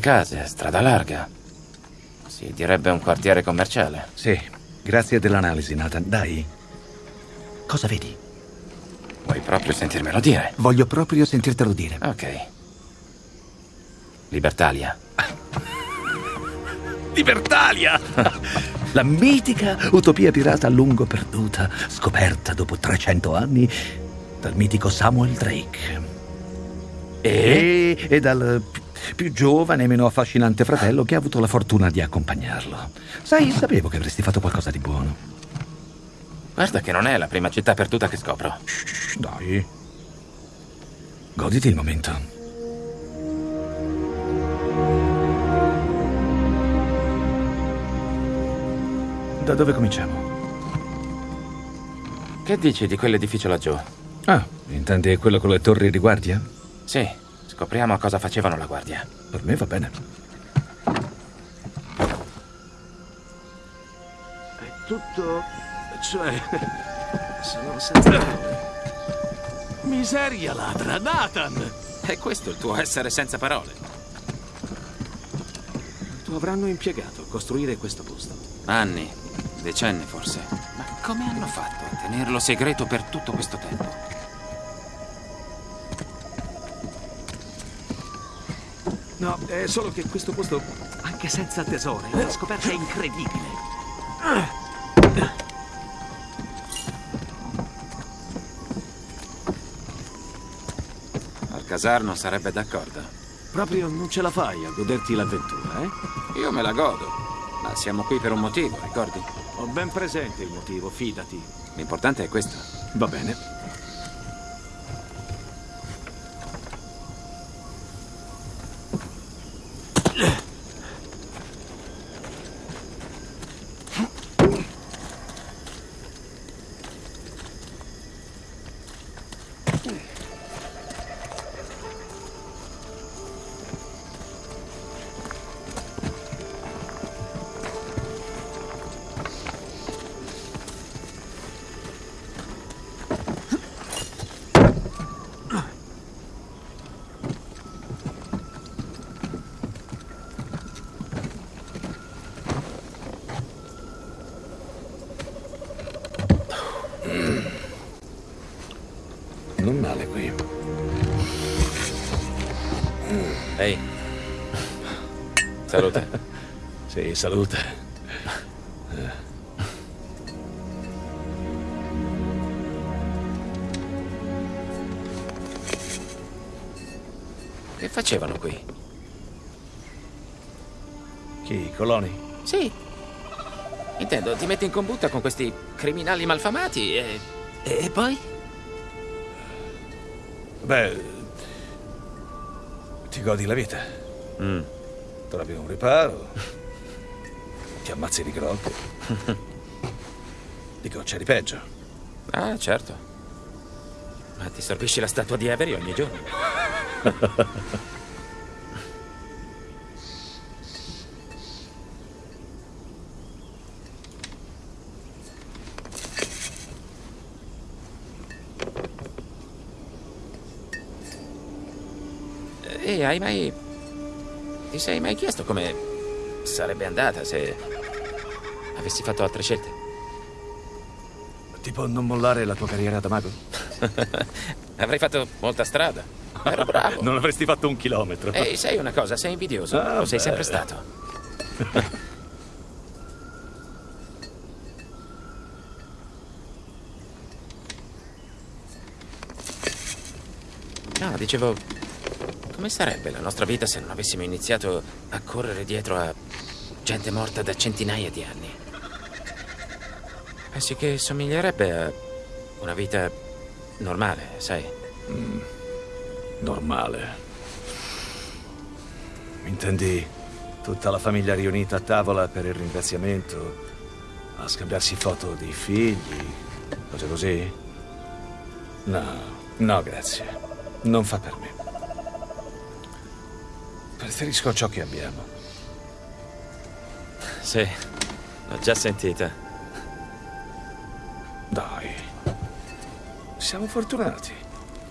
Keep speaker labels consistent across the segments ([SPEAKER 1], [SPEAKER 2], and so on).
[SPEAKER 1] case, strada larga. Si direbbe un quartiere commerciale.
[SPEAKER 2] Sì, grazie dell'analisi, Nathan. Dai. Cosa vedi?
[SPEAKER 1] Vuoi proprio sentirmelo dire?
[SPEAKER 2] Voglio proprio sentirtelo dire.
[SPEAKER 1] Ok. Libertalia.
[SPEAKER 2] Libertalia! La mitica utopia pirata a lungo perduta, scoperta dopo 300 anni dal mitico Samuel Drake. E, e dal più giovane e meno affascinante fratello che ha avuto la fortuna di accompagnarlo. Sai, sapevo che avresti fatto qualcosa di buono.
[SPEAKER 1] Guarda che non è la prima città perduta che scopro.
[SPEAKER 2] Shh, dai. Goditi il momento. Da dove cominciamo?
[SPEAKER 1] Che dici di quell'edificio laggiù?
[SPEAKER 2] Ah, intendi quello con le torri di guardia?
[SPEAKER 1] Sì, scopriamo cosa facevano la guardia.
[SPEAKER 2] Per me va bene.
[SPEAKER 3] È tutto... cioè... sono senza parole. Miseria ladra, Nathan!
[SPEAKER 1] È questo il tuo essere senza parole.
[SPEAKER 3] Quanto avranno impiegato a costruire questo posto?
[SPEAKER 1] Anni, decenni forse. Ma come hanno fatto a tenerlo segreto per tutto questo tempo?
[SPEAKER 3] No, è solo che questo posto, anche senza tesori, è una scoperta incredibile.
[SPEAKER 1] Alcazar non sarebbe d'accordo.
[SPEAKER 3] Proprio non ce la fai a goderti l'avventura, eh?
[SPEAKER 1] Io me la godo. Ma siamo qui per un motivo, ricordi?
[SPEAKER 3] Ho ben presente il motivo, fidati.
[SPEAKER 1] L'importante è questo.
[SPEAKER 3] Va bene.
[SPEAKER 1] Salute. Che facevano qui?
[SPEAKER 2] Chi, i coloni?
[SPEAKER 1] Sì. Intendo, ti metti in combutta con questi criminali malfamati e... E poi?
[SPEAKER 2] Beh, ti godi la vita.
[SPEAKER 1] Mm.
[SPEAKER 2] Trovi un riparo, ti ammazzi di grotte. Dico, c'è di peggio.
[SPEAKER 1] Ah, certo. Ma ti sorbisci la statua di Avery ogni giorno. E hai mai... Ti sei mai chiesto come sarebbe andata se avessi fatto altre scelte?
[SPEAKER 2] Tipo non mollare la tua carriera da mago?
[SPEAKER 1] Avrei fatto molta strada. Ero bravo.
[SPEAKER 2] Non avresti fatto un chilometro.
[SPEAKER 1] Ehi, sai una cosa, sei invidioso.
[SPEAKER 2] Ah,
[SPEAKER 1] Lo sei
[SPEAKER 2] beh.
[SPEAKER 1] sempre stato. No, dicevo, come sarebbe la nostra vita se non avessimo iniziato a correre dietro a gente morta da centinaia di anni? Pensi che somiglierebbe a una vita normale, sai?
[SPEAKER 2] Normale. Intendi tutta la famiglia riunita a tavola per il ringraziamento, a scambiarsi foto di figli, cose così? No, no, grazie. Non fa per me. Preferisco ciò che abbiamo.
[SPEAKER 1] Sì, l'ho già sentita.
[SPEAKER 2] Dai. Siamo fortunati.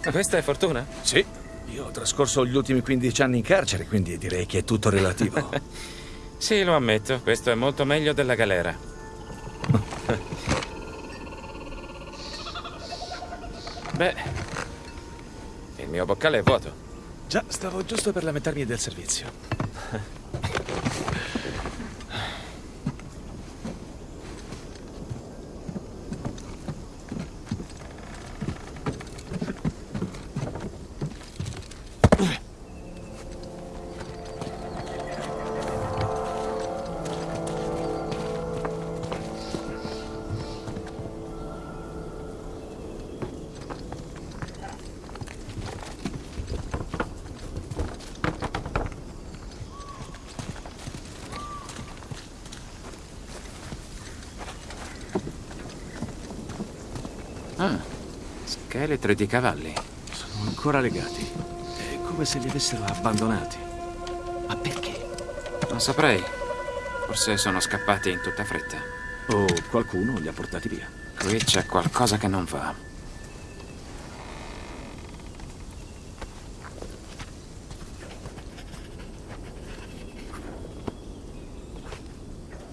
[SPEAKER 1] Questa è fortuna?
[SPEAKER 2] Sì.
[SPEAKER 4] Io ho trascorso gli ultimi 15 anni in carcere, quindi direi che è tutto relativo.
[SPEAKER 1] sì, lo ammetto, questo è molto meglio della galera. Beh, il mio boccale è vuoto.
[SPEAKER 2] Già, stavo giusto per lamentarmi del servizio.
[SPEAKER 1] Scheletri di cavalli.
[SPEAKER 2] Sono ancora legati. È come se li avessero abbandonati. Ma perché?
[SPEAKER 1] Non saprei. Forse sono scappati in tutta fretta.
[SPEAKER 2] O qualcuno li ha portati via.
[SPEAKER 1] Qui c'è qualcosa che non va.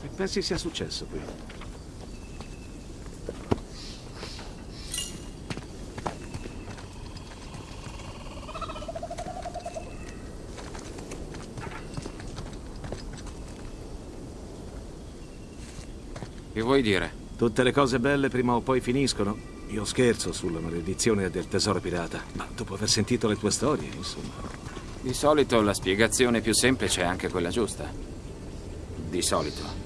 [SPEAKER 2] Che pensi sia successo qui?
[SPEAKER 1] Vuoi dire?
[SPEAKER 2] Tutte le cose belle prima o poi finiscono. Io scherzo sulla maledizione del tesoro pirata, ma dopo aver sentito le tue storie, insomma.
[SPEAKER 1] Di solito la spiegazione più semplice è anche quella giusta. Di solito.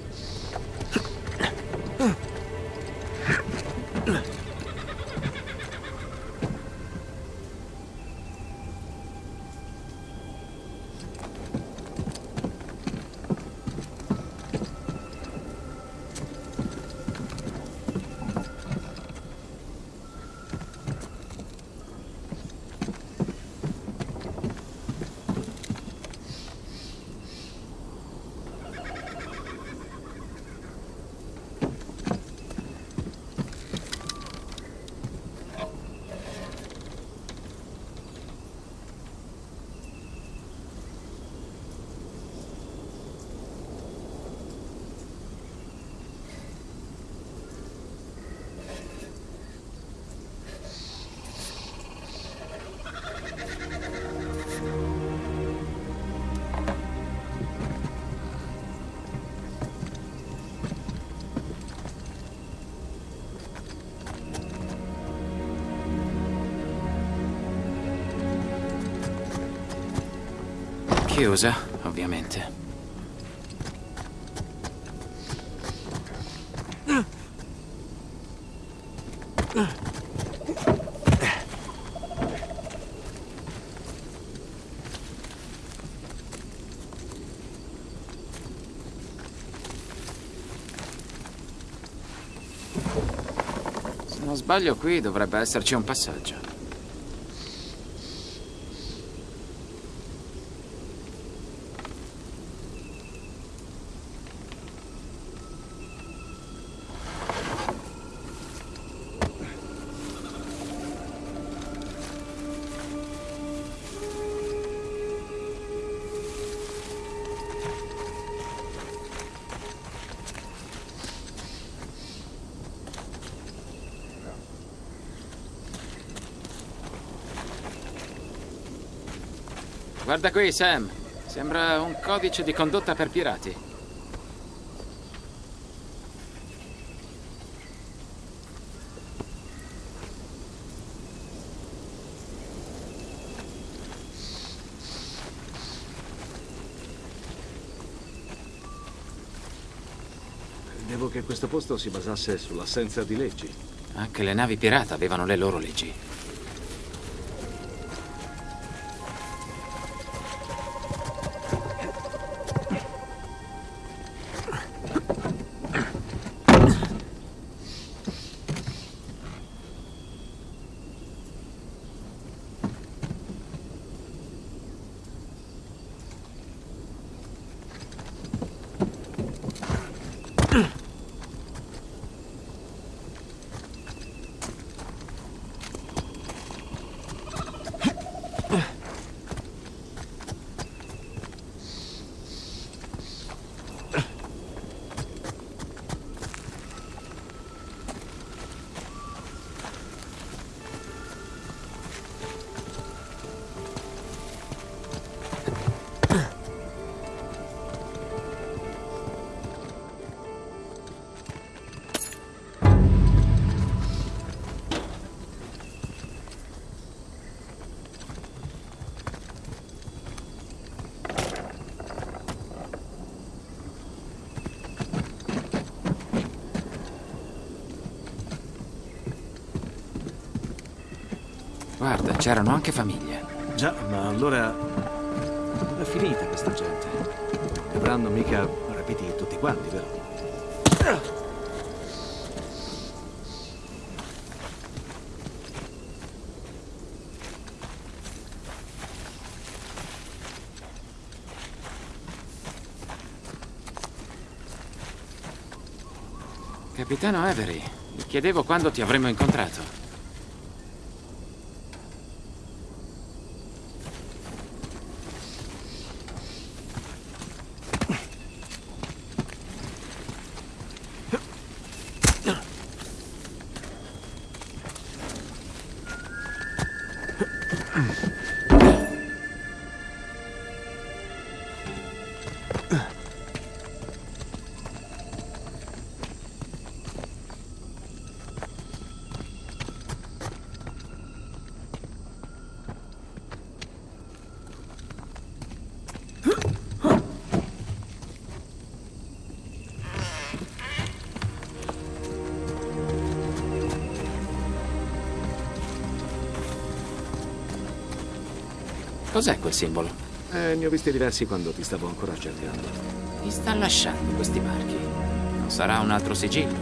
[SPEAKER 1] Chiusa, ovviamente. Se non sbaglio qui dovrebbe esserci un passaggio. Guarda qui, Sam. Sembra un codice di condotta per pirati.
[SPEAKER 2] Credevo che questo posto si basasse sull'assenza di leggi.
[SPEAKER 1] Anche le navi pirata avevano le loro leggi. Guarda, c'erano anche famiglie.
[SPEAKER 2] Già, ma allora... È finita questa gente? Non avranno mica rapiti tutti quanti, vero?
[SPEAKER 1] Capitano Avery, mi chiedevo quando ti avremmo incontrato. Cos'è quel simbolo?
[SPEAKER 2] Eh, ne ho visti diversi quando ti stavo ancora cercando.
[SPEAKER 1] Chi sta lasciando questi marchi? Non sarà un altro sigillo?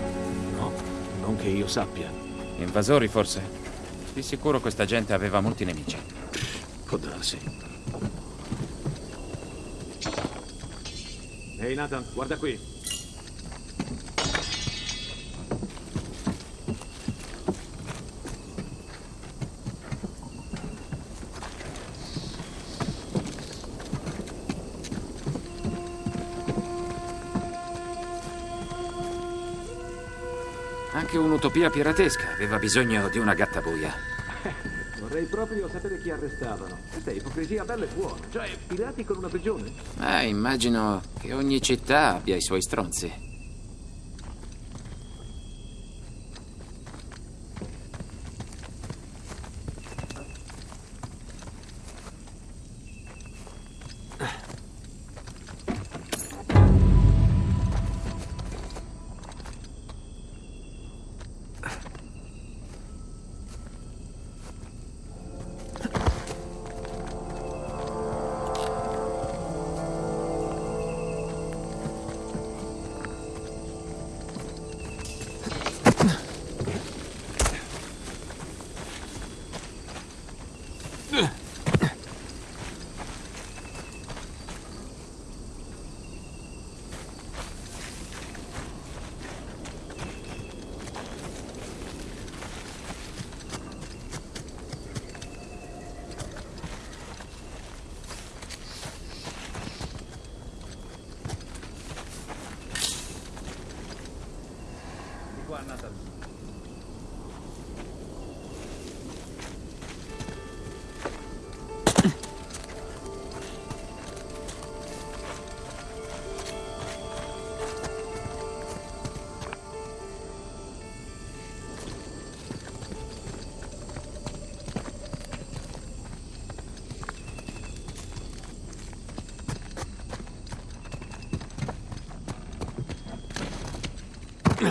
[SPEAKER 2] No, non che io sappia.
[SPEAKER 1] Invasori, forse? Di sicuro questa gente aveva molti nemici.
[SPEAKER 2] Può darsi. Ehi Nathan, guarda qui.
[SPEAKER 1] Anche un'utopia piratesca aveva bisogno di una gattabuia.
[SPEAKER 2] Vorrei proprio sapere chi arrestavano. Questa è ipocrisia bella e buona. Cioè, pirati con una prigione?
[SPEAKER 1] Eh, immagino che ogni città abbia i suoi stronzi.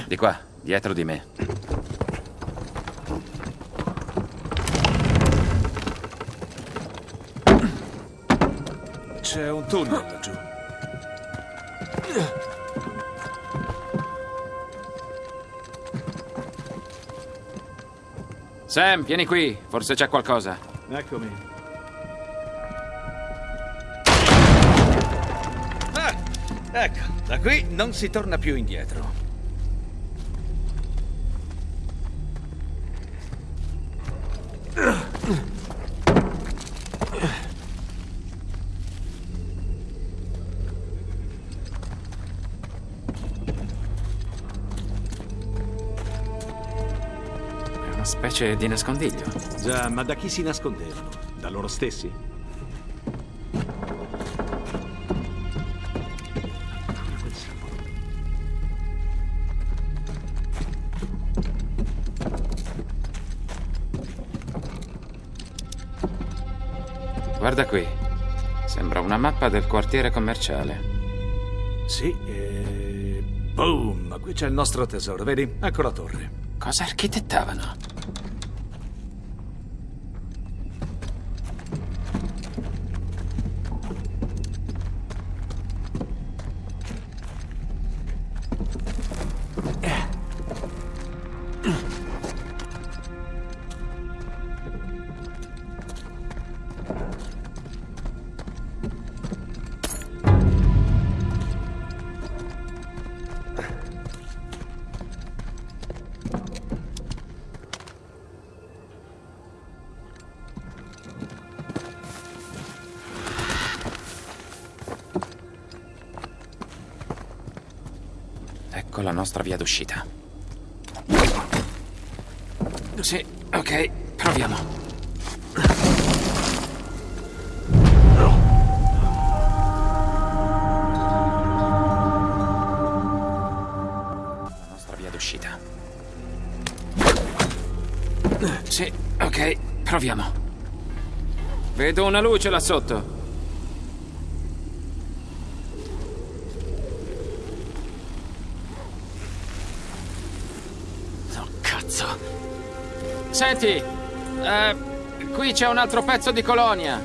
[SPEAKER 1] Di qua, dietro di me.
[SPEAKER 2] C'è un tunnel laggiù.
[SPEAKER 1] Sam, vieni qui, forse c'è qualcosa.
[SPEAKER 2] Eccomi.
[SPEAKER 4] Ah, ecco, da qui non si torna più indietro.
[SPEAKER 1] Specie di nascondiglio.
[SPEAKER 2] Già, ma da chi si nascondevano? Da loro stessi?
[SPEAKER 1] Guarda qui. Sembra una mappa del quartiere commerciale.
[SPEAKER 2] Sì, e... Boom! Qui c'è il nostro tesoro, vedi? Ecco la torre.
[SPEAKER 1] Cosa architettavano? nostra via d'uscita. Sì, ok, proviamo. Via d'uscita. Sì, ok, proviamo. Vedo una luce là sotto. Senti, eh, qui c'è un altro pezzo di colonia.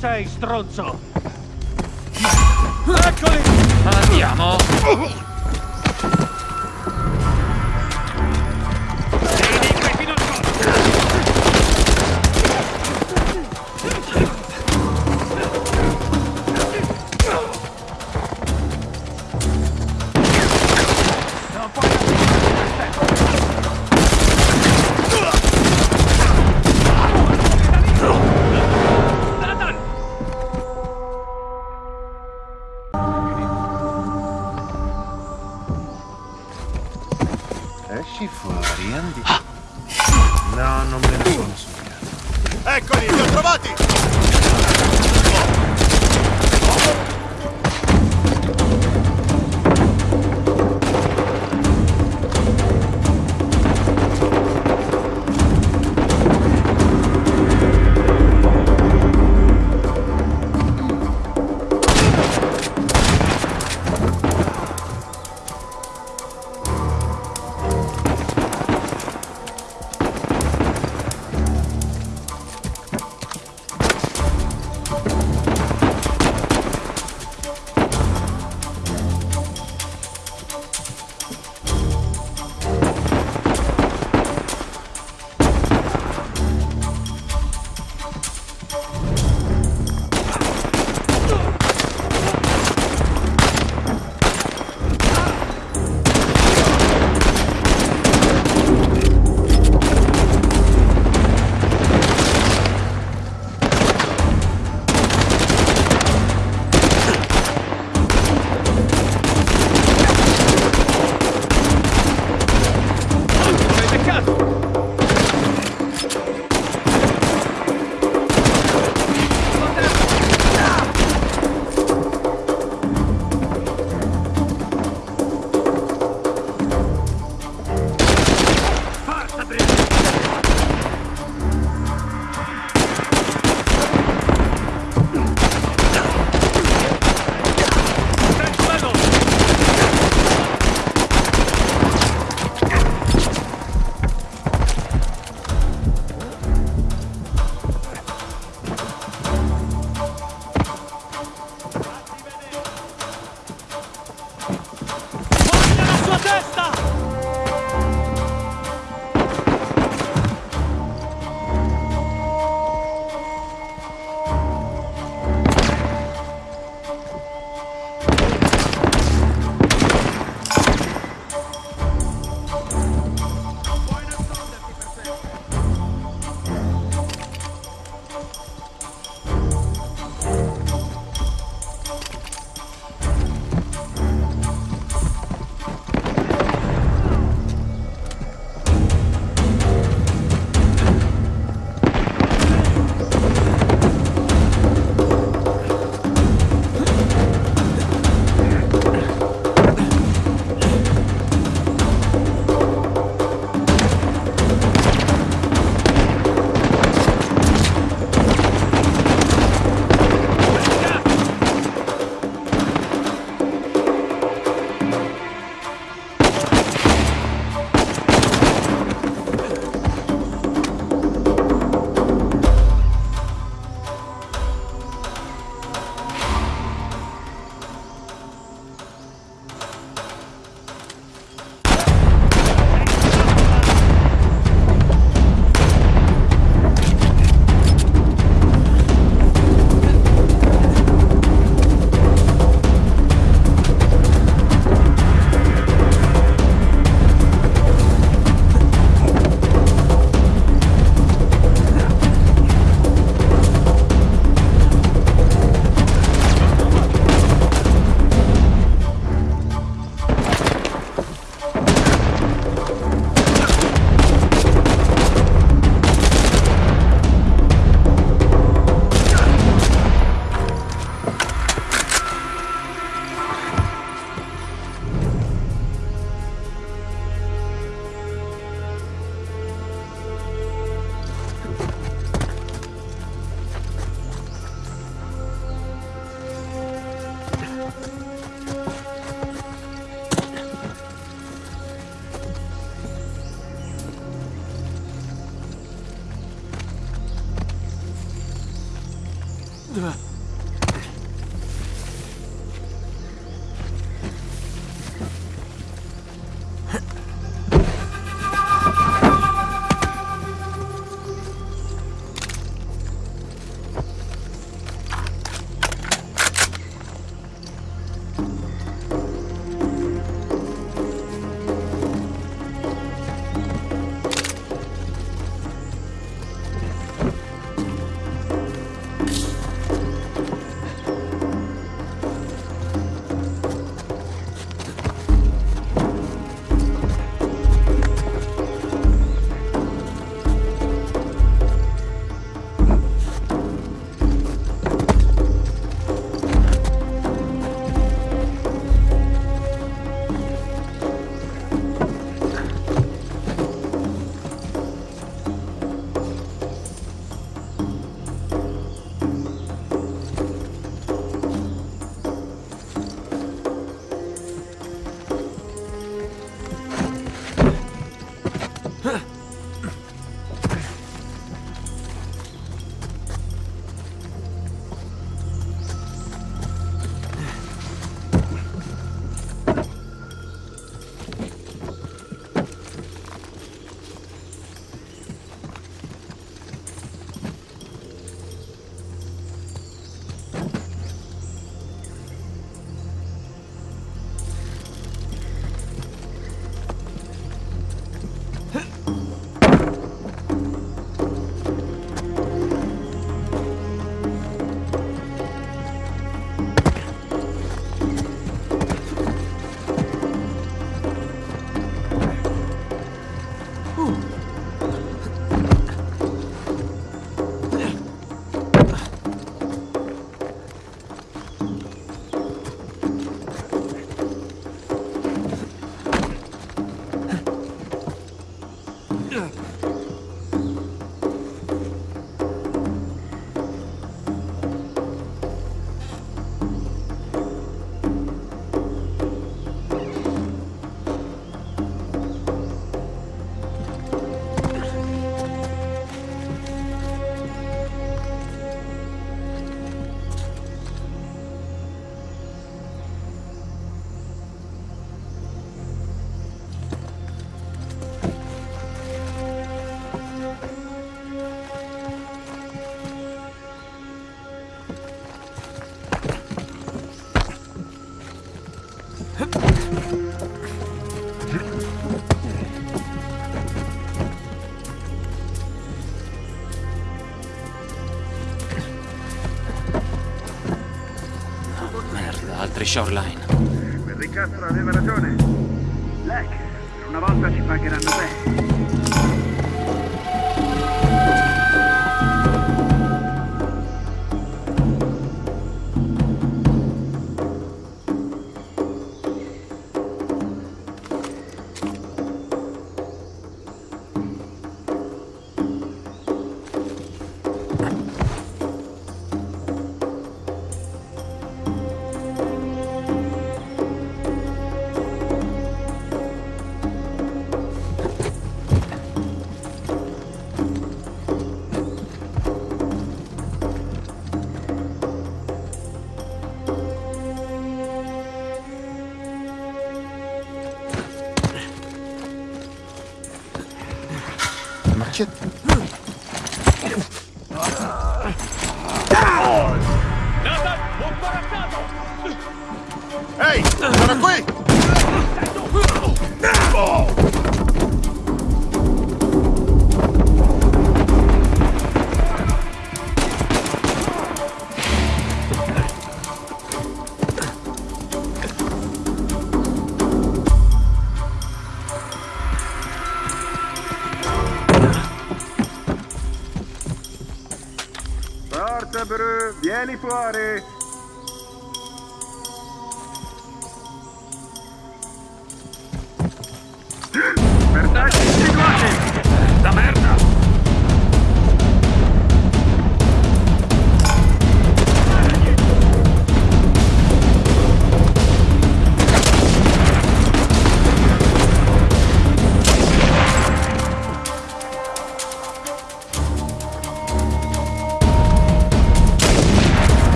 [SPEAKER 5] Sei, stronzo?
[SPEAKER 6] Andiamo!
[SPEAKER 1] Uh. Shoreline.
[SPEAKER 7] Quel ricastro aveva ragione. Black, per una volta ci pagheranno bene.
[SPEAKER 8] Ma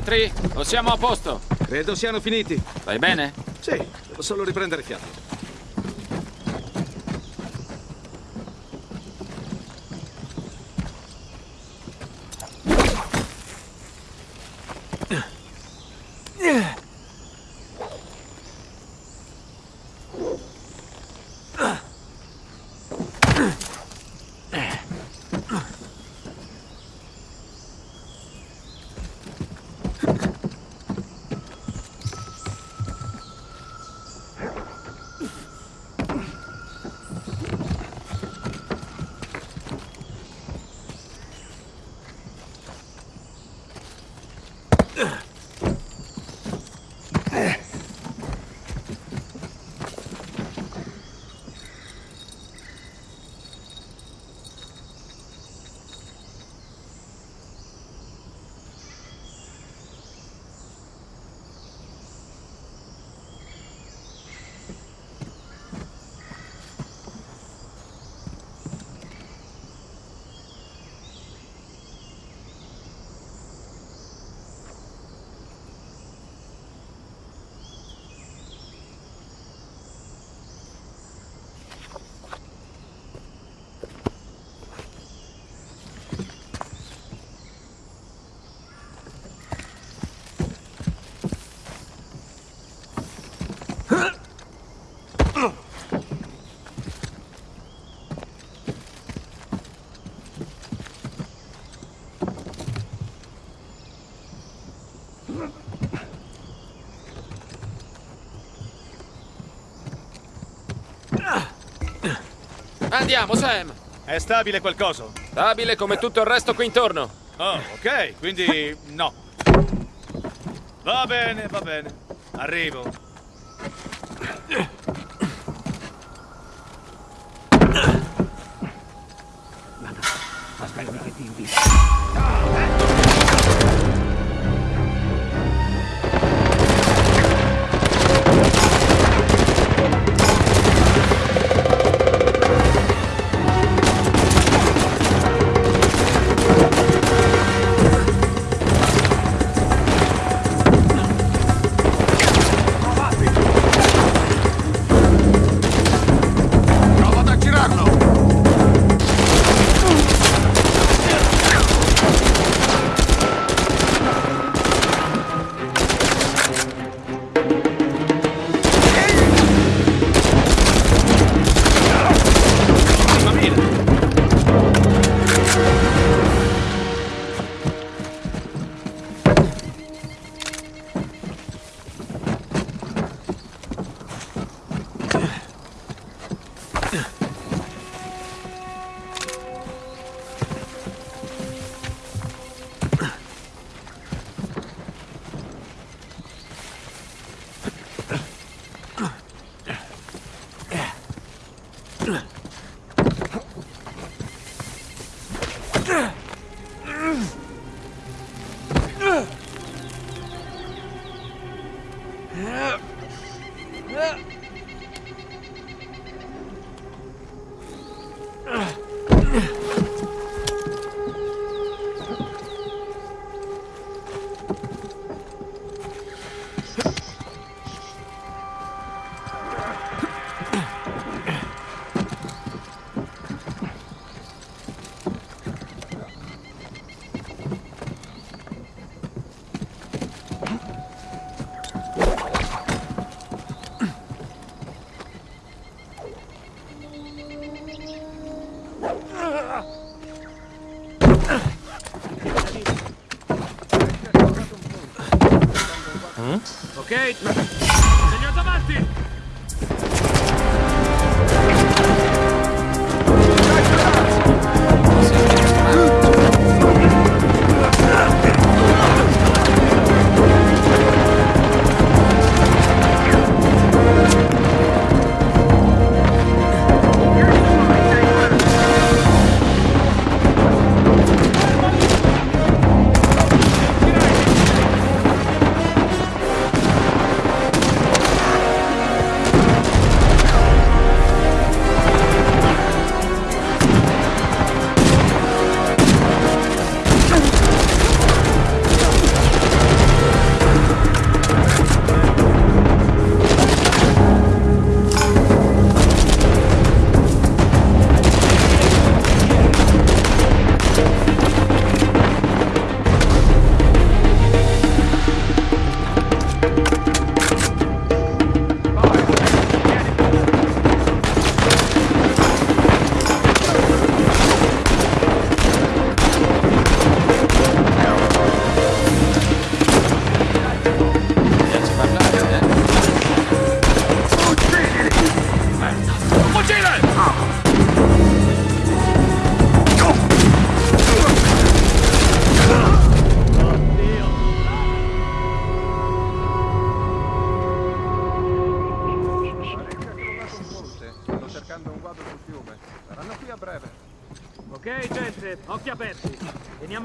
[SPEAKER 1] altri? O siamo a posto?
[SPEAKER 9] Credo siano finiti.
[SPEAKER 1] Vai bene?
[SPEAKER 9] Sì, devo solo riprendere fiato.
[SPEAKER 1] Andiamo, Sam!
[SPEAKER 2] È stabile qualcosa?
[SPEAKER 1] Stabile come tutto il resto qui intorno.
[SPEAKER 2] Oh, ok, quindi no. Va bene, va bene. Arrivo.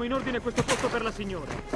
[SPEAKER 2] In ordine questo posto per la signora.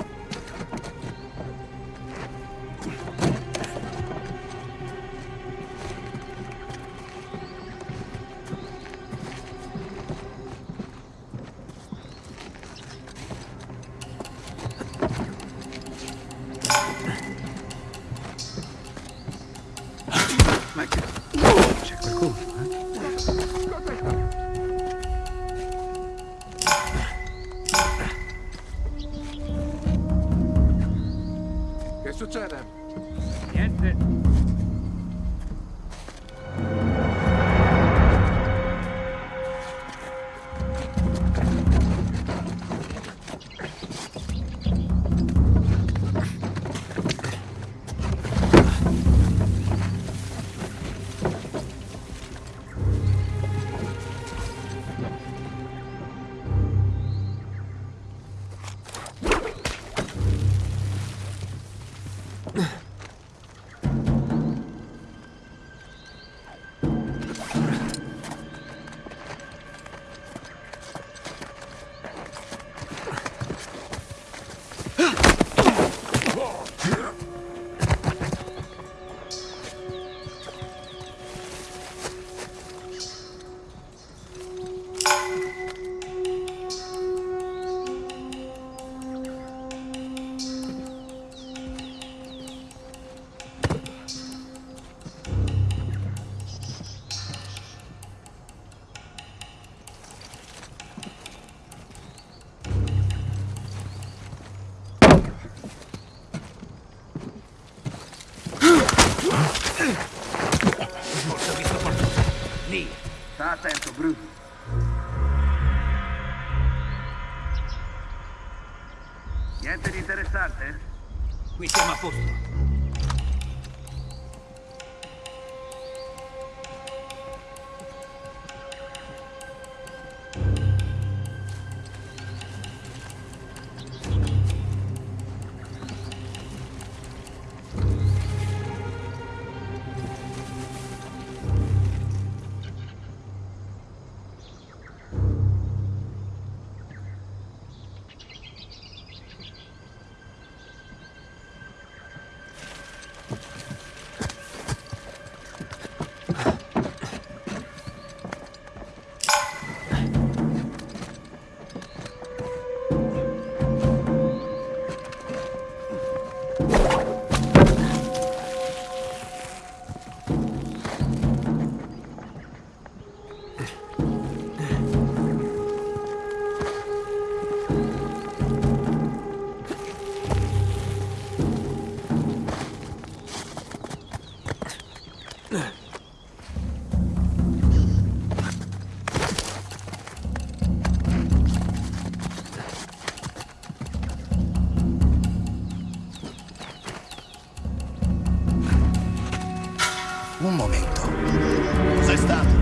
[SPEAKER 5] Cos'è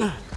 [SPEAKER 10] Ugh.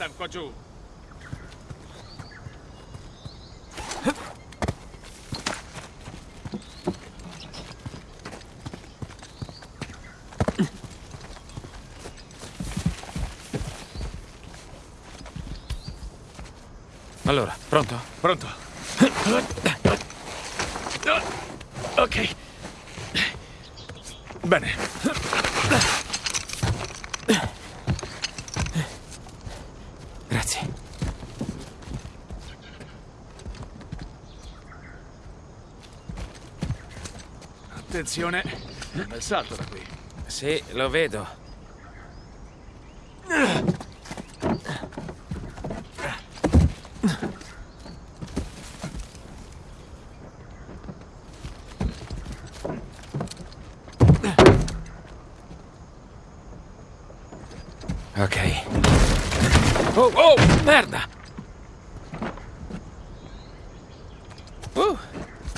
[SPEAKER 5] Nathan, qua giù.
[SPEAKER 1] Allora, pronto?
[SPEAKER 5] Pronto?
[SPEAKER 4] Ok.
[SPEAKER 5] Bene.
[SPEAKER 1] Grazie.
[SPEAKER 5] Attenzione. Un bel salto da qui.
[SPEAKER 1] Sì, lo vedo. Ok. Oh, oh, merda! Uh,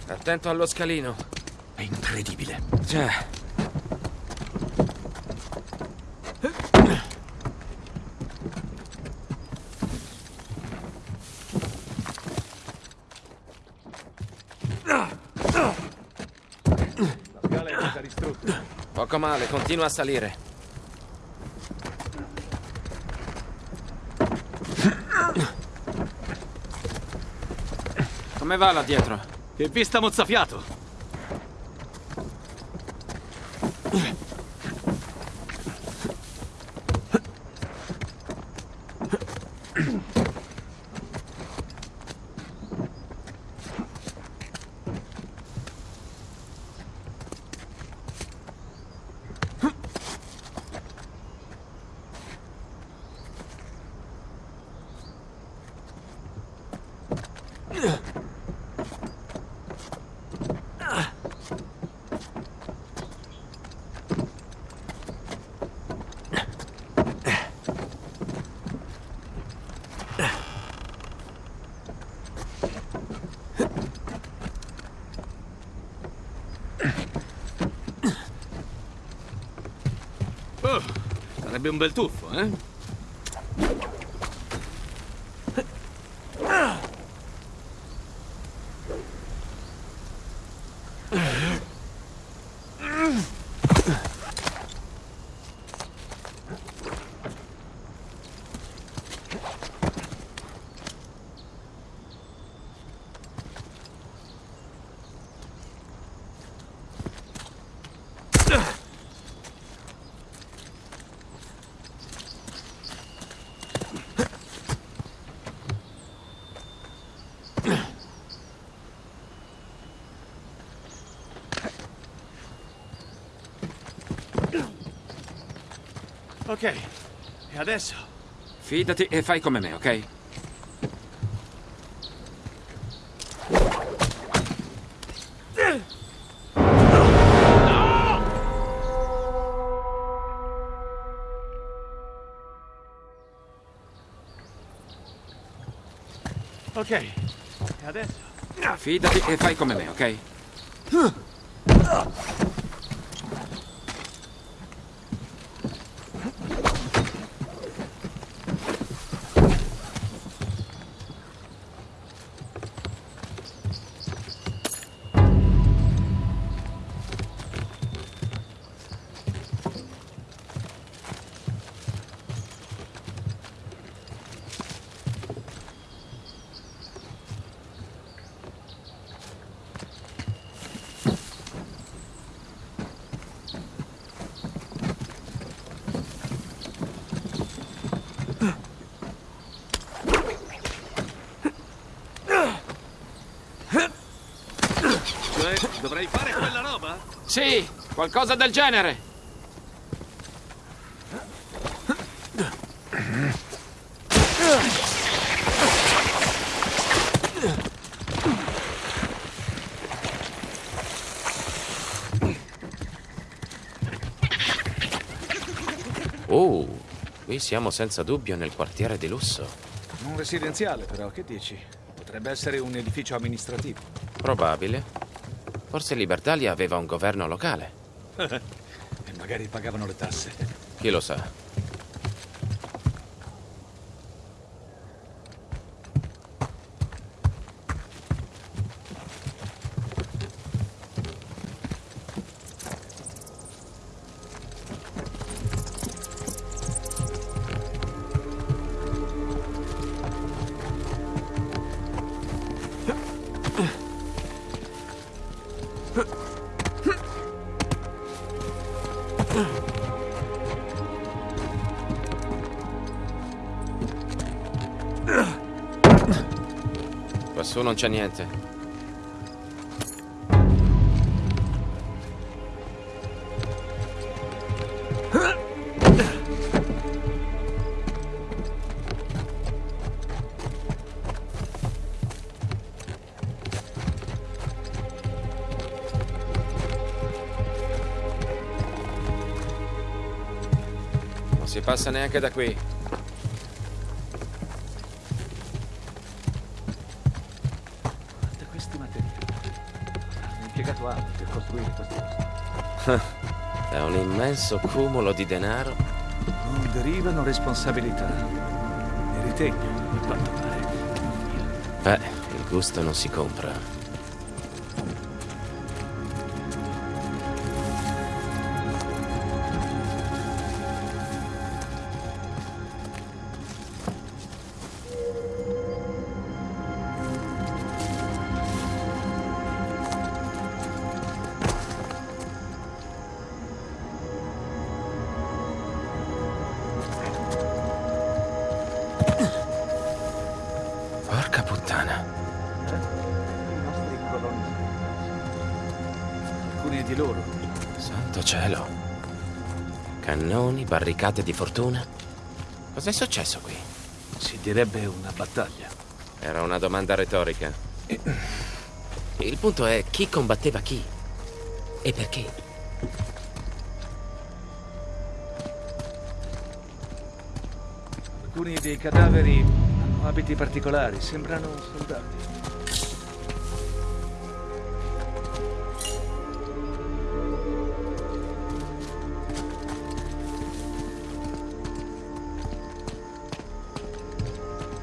[SPEAKER 1] attento allo scalino.
[SPEAKER 4] È incredibile.
[SPEAKER 1] Già.
[SPEAKER 10] La scala è stata distrutta.
[SPEAKER 1] Poco male, continua a salire. Come va là dietro?
[SPEAKER 2] Che vista mozzafiato! Oh, sarebbe un bel tuffo, eh?
[SPEAKER 5] Ok. E adesso?
[SPEAKER 1] Fidati e fai come me, ok?
[SPEAKER 5] Ok. E adesso?
[SPEAKER 1] Fidati e fai come me, ok? Qualcosa del genere. Oh, qui siamo senza dubbio nel quartiere di lusso.
[SPEAKER 2] Un residenziale, però, che dici? Potrebbe essere un edificio amministrativo.
[SPEAKER 1] Probabile. Forse Libertalia aveva un governo locale.
[SPEAKER 2] E magari pagavano le tasse.
[SPEAKER 1] Chi lo sa? C'è niente. Non si passa neanche da qui. Immenso cumulo di denaro.
[SPEAKER 2] Non derivano responsabilità. E ritegno, a quanto pare.
[SPEAKER 1] Beh, il gusto non si compra. Barricate di fortuna. Cos'è successo qui?
[SPEAKER 2] Si direbbe una battaglia.
[SPEAKER 1] Era una domanda retorica. Il punto è chi combatteva chi? E perché?
[SPEAKER 2] Alcuni dei cadaveri hanno abiti particolari, sembrano soldati.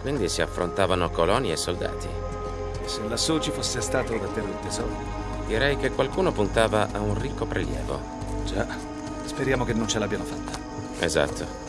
[SPEAKER 1] Quindi si affrontavano coloni e soldati.
[SPEAKER 2] Se lassù ci fosse stato davvero il tesoro.
[SPEAKER 1] Direi che qualcuno puntava a un ricco prelievo.
[SPEAKER 2] Già, speriamo che non ce l'abbiano fatta.
[SPEAKER 1] Esatto.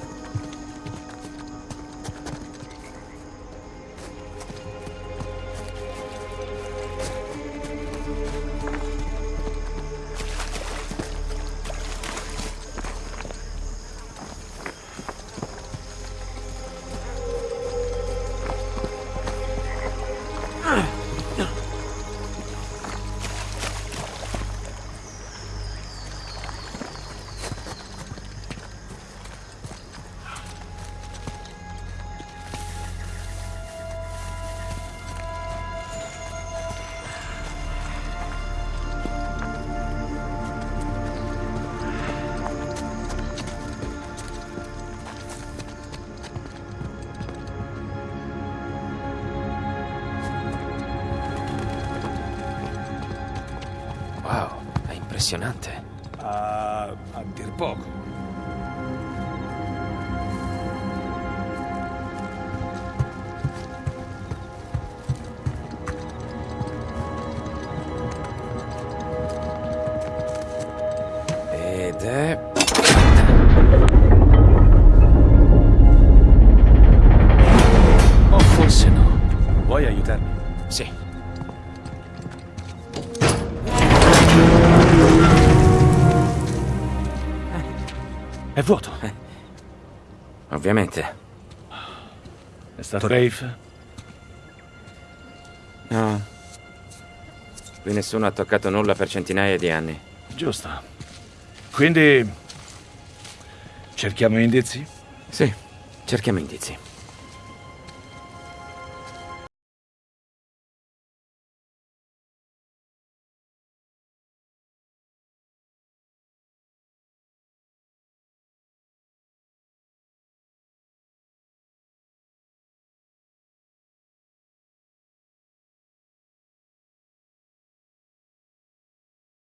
[SPEAKER 1] Impressionante.
[SPEAKER 2] A, a dir poco. Rafe?
[SPEAKER 1] No. Qui nessuno ha toccato nulla per centinaia di anni.
[SPEAKER 2] Giusto. Quindi... Cerchiamo indizi?
[SPEAKER 1] Sì, cerchiamo indizi.